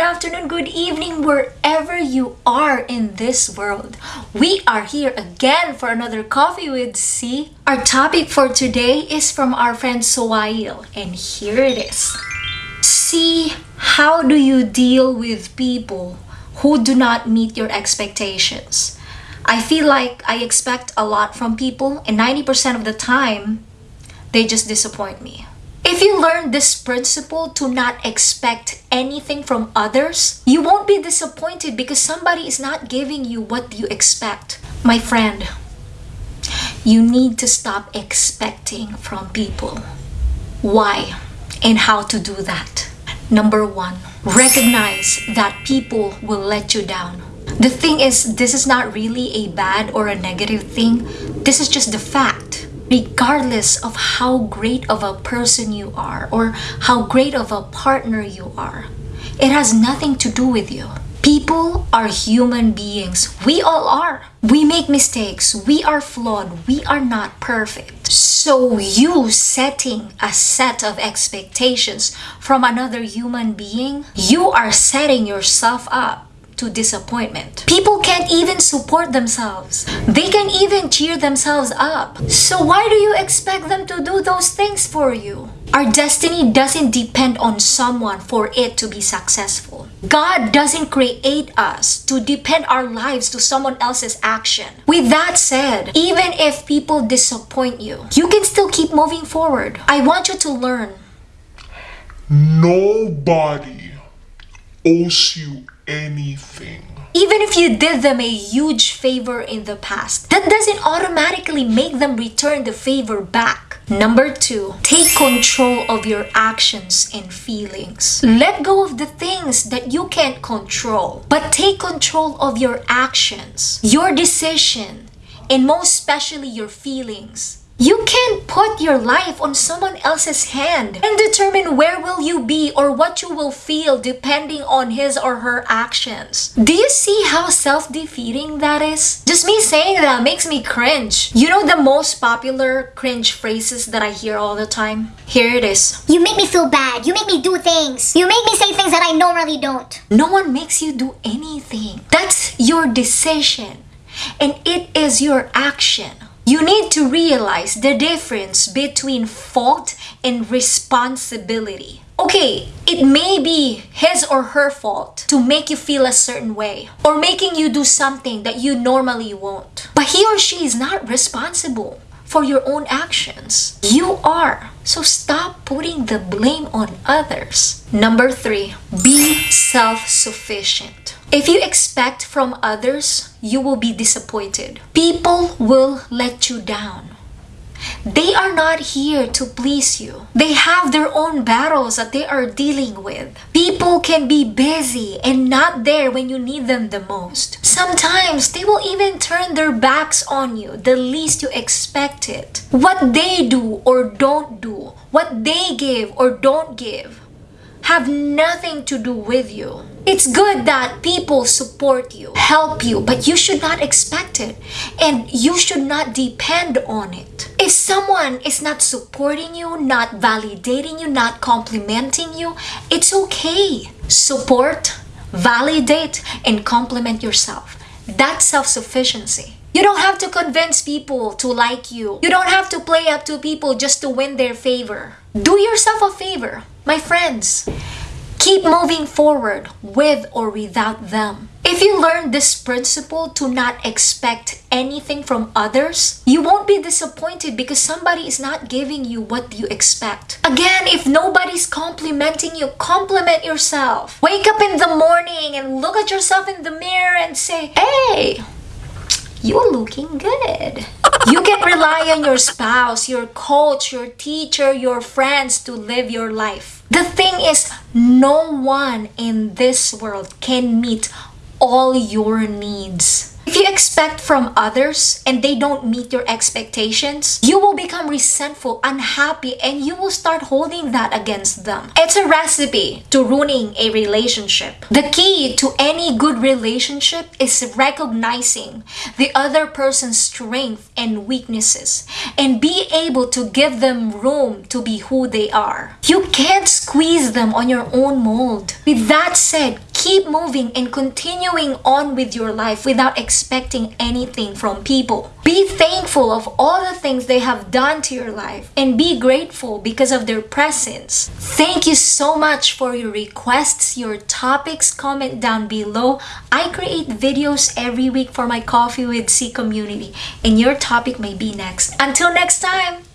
afternoon, good evening, wherever you are in this world. We are here again for another Coffee with C. Our topic for today is from our friend Soail, and here it is. See, how do you deal with people who do not meet your expectations? I feel like I expect a lot from people, and 90% of the time, they just disappoint me. If you learn this principle to not expect anything from others, you won't be disappointed because somebody is not giving you what you expect. My friend, you need to stop expecting from people. Why and how to do that? Number one, recognize that people will let you down. The thing is, this is not really a bad or a negative thing. This is just the fact regardless of how great of a person you are or how great of a partner you are. It has nothing to do with you. People are human beings. We all are. We make mistakes. We are flawed. We are not perfect. So you setting a set of expectations from another human being, you are setting yourself up to disappointment. People can't even support themselves. They can even cheer themselves up. So why do you expect them to do those things for you? Our destiny doesn't depend on someone for it to be successful. God doesn't create us to depend our lives to someone else's action. With that said, even if people disappoint you, you can still keep moving forward. I want you to learn. Nobody owes you anything. Even if you did them a huge favor in the past, that doesn't automatically make them return the favor back. Number two, take control of your actions and feelings. Let go of the things that you can't control, but take control of your actions, your decision, and most especially your feelings. You can't put your life on someone else's hand and determine where will you be or what you will feel depending on his or her actions. Do you see how self-defeating that is? Just me saying that makes me cringe. You know the most popular cringe phrases that I hear all the time? Here it is. You make me feel bad. You make me do things. You make me say things that I normally don't. No one makes you do anything. That's your decision and it is your action. You need to realize the difference between fault and responsibility. Okay, it may be his or her fault to make you feel a certain way or making you do something that you normally won't. But he or she is not responsible for your own actions. You are. So stop putting the blame on others. Number three, be self-sufficient. If you expect from others, you will be disappointed. People will let you down. They are not here to please you. They have their own battles that they are dealing with. People can be busy and not there when you need them the most. Sometimes they will even turn their backs on you the least you expect it. What they do or don't do, what they give or don't give, have nothing to do with you. It's good that people support you, help you, but you should not expect it and you should not depend on it. If someone is not supporting you, not validating you, not complimenting you, it's okay. Support, validate, and compliment yourself. That's self-sufficiency. You don't have to convince people to like you. You don't have to play up to people just to win their favor. Do yourself a favor, my friends. Keep moving forward with or without them. If you learn this principle to not expect anything from others, you won't be disappointed because somebody is not giving you what you expect. Again, if nobody's complimenting you, compliment yourself. Wake up in the morning and look at yourself in the mirror and say, hey, you're looking good. You can rely on your spouse, your coach, your teacher, your friends to live your life. The thing is, no one in this world can meet all your needs. If you expect from others and they don't meet your expectations, you will become resentful, unhappy, and you will start holding that against them. It's a recipe to ruining a relationship. The key to any good relationship is recognizing the other person's strength and weaknesses and be able to give them room to be who they are. You can't squeeze them on your own mold. With that said, keep moving and continuing on with your life without expecting anything from people. Be thankful of all the things they have done to your life and be grateful because of their presence. Thank you so much for your requests, your topics. Comment down below. I create videos every week for my Coffee with C community, and your topic may be next. Until next time!